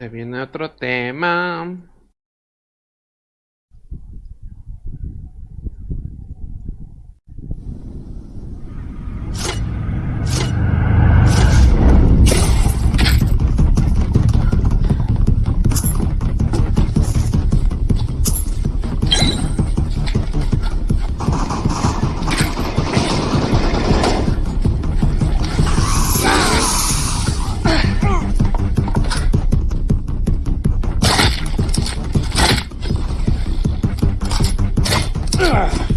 Se viene otro tema. Ugh.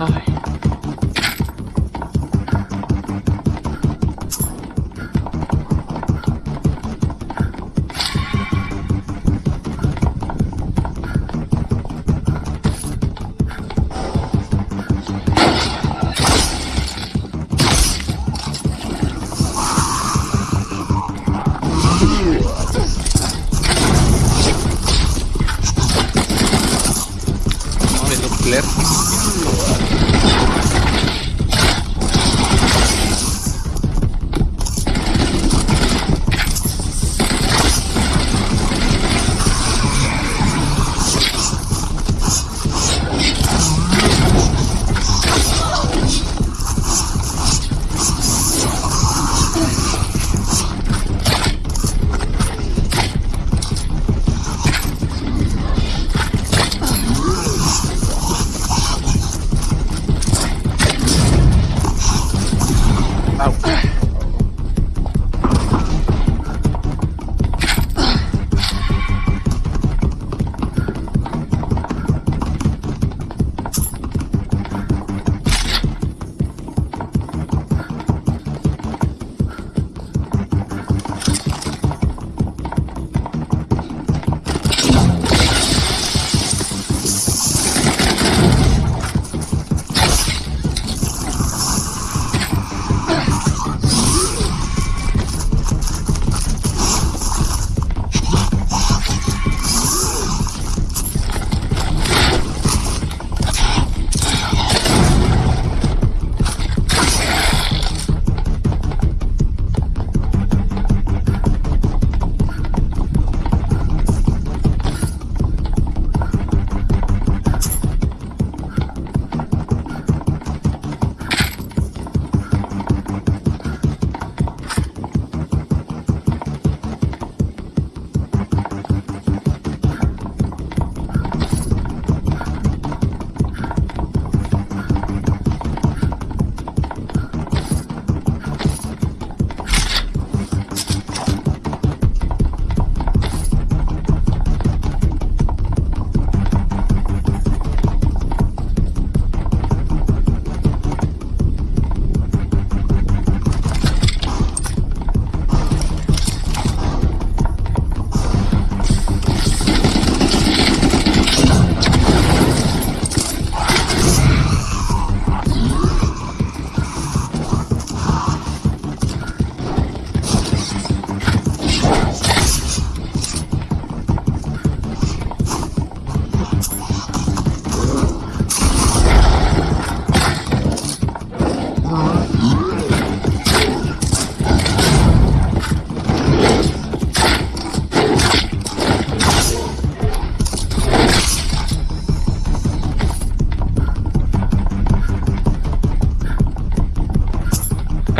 Rồi No, out.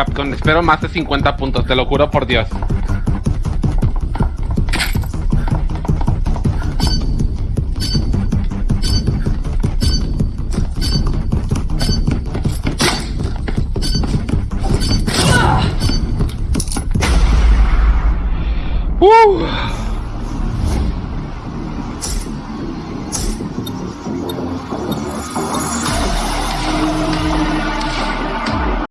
Capcom. Espero más de 50 puntos, te lo juro por Dios. Uh.